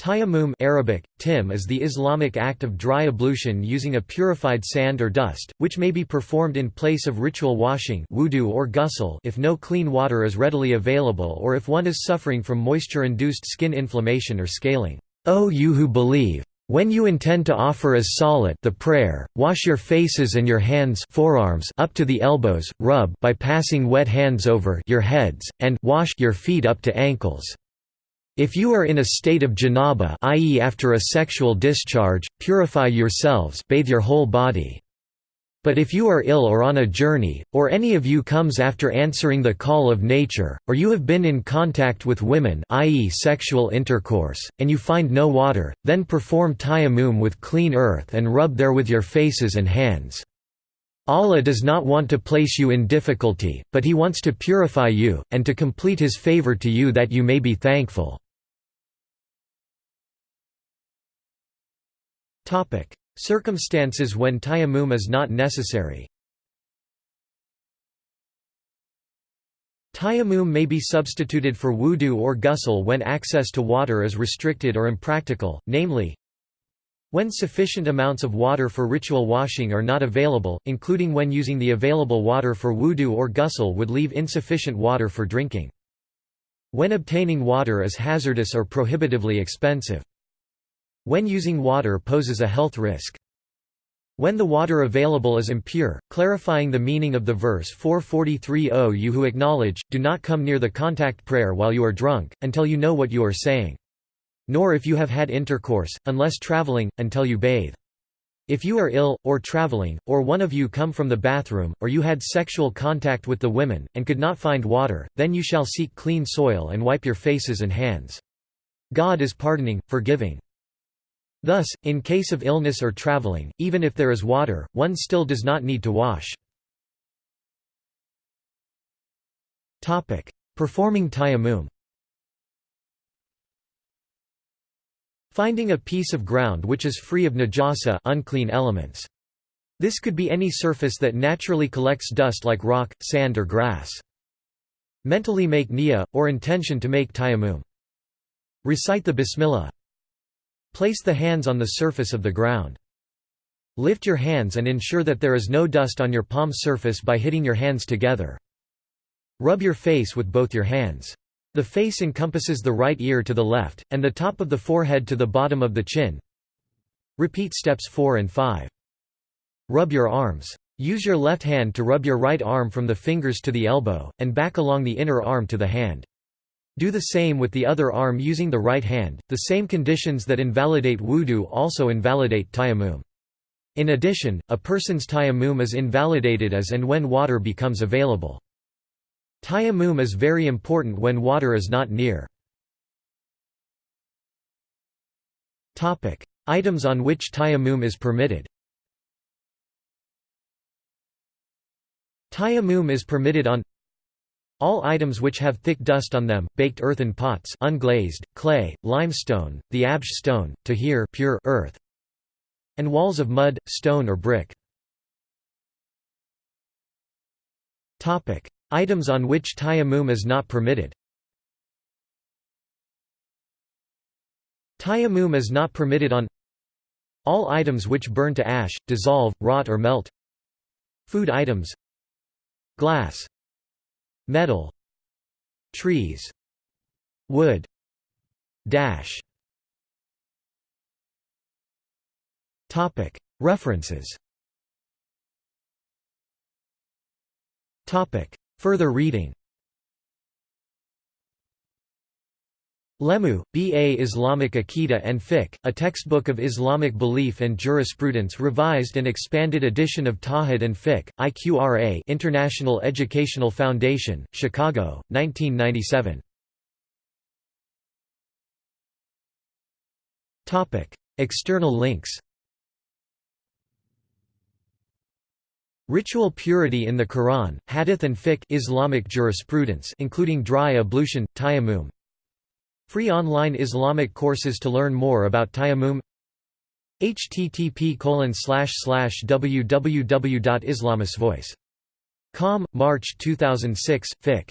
Tayammum Arabic, tim is the Islamic act of dry ablution using a purified sand or dust, which may be performed in place of ritual washing wudu or ghusl if no clean water is readily available or if one is suffering from moisture-induced skin inflammation or scaling. O you who believe! When you intend to offer as salat the prayer, wash your faces and your hands forearms up to the elbows, rub by passing wet hands over your heads, and wash your feet up to ankles. If you are in a state of janaba i.e. after a sexual discharge, purify yourselves bathe your whole body. But if you are ill or on a journey, or any of you comes after answering the call of nature, or you have been in contact with women i.e. sexual intercourse, and you find no water, then perform tayammum with clean earth and rub there with your faces and hands. Allah does not want to place you in difficulty, but He wants to purify you, and to complete His favor to you that you may be thankful. Circumstances when tayammum is not necessary Tayammum may be substituted for wudu or ghusl when access to water is restricted or impractical, namely, when sufficient amounts of water for ritual washing are not available, including when using the available water for wudu or ghusl would leave insufficient water for drinking. When obtaining water is hazardous or prohibitively expensive. When using water poses a health risk. When the water available is impure, clarifying the meaning of the verse 443 you who acknowledge, do not come near the contact prayer while you are drunk, until you know what you are saying. Nor if you have had intercourse, unless traveling, until you bathe. If you are ill, or traveling, or one of you come from the bathroom, or you had sexual contact with the women, and could not find water, then you shall seek clean soil and wipe your faces and hands. God is pardoning, forgiving. Thus, in case of illness or traveling, even if there is water, one still does not need to wash. Performing tayammum Finding a piece of ground which is free of najasa unclean elements. This could be any surface that naturally collects dust like rock, sand or grass. Mentally make niyyah, or intention to make tayammum. Recite the bismillah. Place the hands on the surface of the ground. Lift your hands and ensure that there is no dust on your palm surface by hitting your hands together. Rub your face with both your hands. The face encompasses the right ear to the left, and the top of the forehead to the bottom of the chin. Repeat steps 4 and 5. Rub your arms. Use your left hand to rub your right arm from the fingers to the elbow, and back along the inner arm to the hand. Do the same with the other arm using the right hand. The same conditions that invalidate wudu also invalidate tayammum. In addition, a person's tayammum is invalidated as and when water becomes available. Tayammum is very important when water is not near. Items on which tayammum is permitted Tayammum is permitted on all items which have thick dust on them, baked earthen pots unglazed, clay, limestone, the absh stone, tahir pure earth, and walls of mud, stone or brick. Items on which tayammum is not permitted. Tayammum is not permitted on all items which burn to ash, dissolve, rot or melt. Food items. Glass. Metal. Trees. Wood. Dash. References Further reading Lemu, B. A. Islamic Aqidah and Fiqh, a textbook of Islamic belief and jurisprudence revised and expanded edition of Tawhid and Fiqh, IQRA International Educational Foundation, Chicago, 1997. External links Ritual purity in the Quran, Hadith and Fiqh Islamic jurisprudence including dry ablution, tayammum. Free online Islamic courses to learn more about tayammum. Http www.islamicvoice.com, March 2006, Fiqh